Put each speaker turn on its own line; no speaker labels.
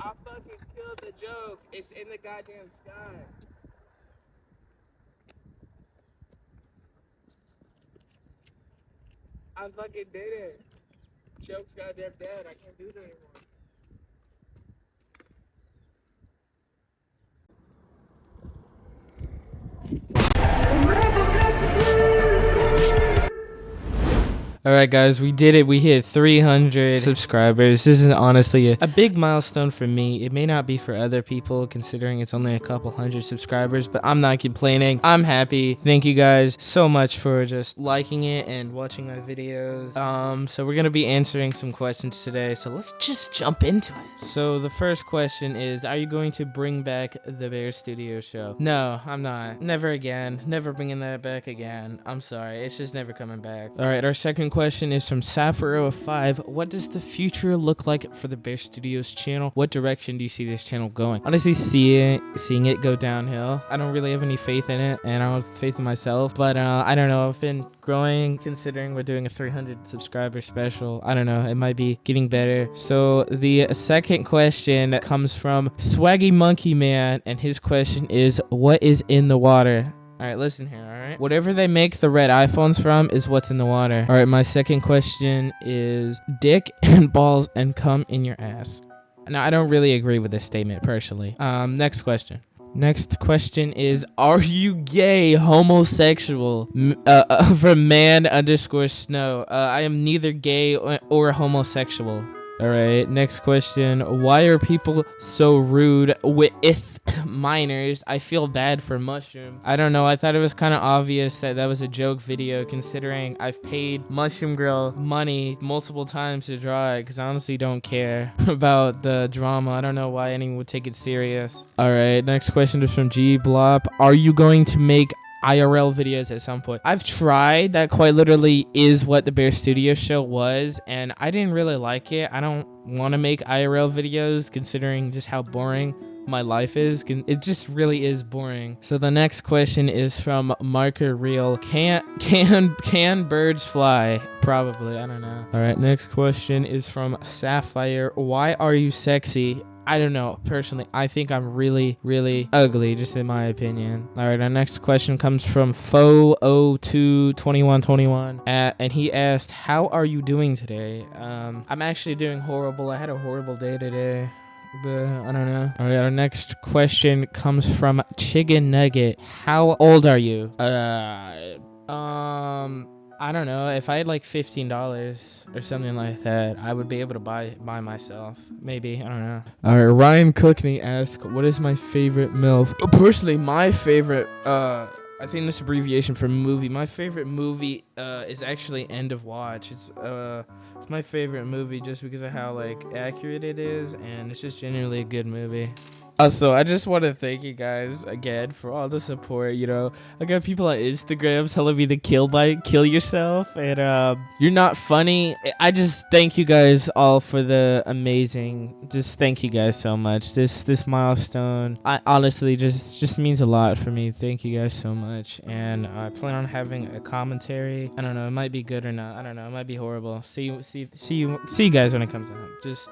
I fucking killed the joke. It's in the goddamn sky. I fucking did it. Joke's goddamn dead. I can't do it anymore.
All right, guys, we did it. We hit 300 subscribers. This is honestly a, a, big milestone for me. It may not be for other people, considering it's only a couple hundred subscribers, but I'm not complaining. I'm happy. Thank you guys so much for just liking it and watching my videos. Um, so we're gonna be answering some questions today. So let's just jump into it. So the first question is, are you going to bring back the Bear Studio show? No, I'm not. Never again. Never bringing that back again. I'm sorry. It's just never coming back. All right, our second question is from Sapphire05. What does the future look like for the Bear Studios channel? What direction do you see this channel going? Honestly, see it, seeing it go downhill. I don't really have any faith in it, and I don't have faith in myself. But uh, I don't know. I've been growing, considering we're doing a 300 subscriber special. I don't know. It might be getting better. So the second question comes from Swaggy Monkey Man, and his question is, "What is in the water?" All right, listen here, all right? Whatever they make the red iPhones from is what's in the water. All right, my second question is dick and balls and cum in your ass. Now, I don't really agree with this statement personally. Um, next question. Next question is, are you gay, homosexual? Uh, uh, from man underscore snow. Uh, I am neither gay or, or homosexual. All right, next question. Why are people so rude with minors? I feel bad for Mushroom. I don't know. I thought it was kind of obvious that that was a joke video considering I've paid Mushroom Girl money multiple times to draw it because I honestly don't care about the drama. I don't know why anyone would take it serious. All right, next question is from G Blop. Are you going to make IRL videos at some point. I've tried. That quite literally is what the Bear Studio show was, and I didn't really like it. I don't want to make IRL videos considering just how boring my life is. It just really is boring. So the next question is from Marker Real. Can can can birds fly? Probably. I don't know. All right. Next question is from Sapphire. Why are you sexy? I don't know. Personally, I think I'm really, really ugly, just in my opinion. All right, our next question comes from Fo022121, and he asked, "How are you doing today?" Um, I'm actually doing horrible. I had a horrible day today. But I don't know. All right, our next question comes from Chicken Nugget. How old are you? Uh, um, I don't know. If I had like fifteen dollars or something like that, I would be able to buy buy myself. Maybe I don't know. All right, Ryan Cookney asked, "What is my favorite milf?" Personally, my favorite. Uh, I think this abbreviation for movie. My favorite movie uh, is actually End of Watch. It's uh, it's my favorite movie just because of how like accurate it is, and it's just generally a good movie. Also, I just want to thank you guys again for all the support. You know, I got people on Instagram telling me to kill by kill yourself, and um, you're not funny. I just thank you guys all for the amazing. Just thank you guys so much. This this milestone, I honestly just just means a lot for me. Thank you guys so much, and I plan on having a commentary. I don't know, it might be good or not. I don't know, it might be horrible. See see see you see you guys when it comes out. Just.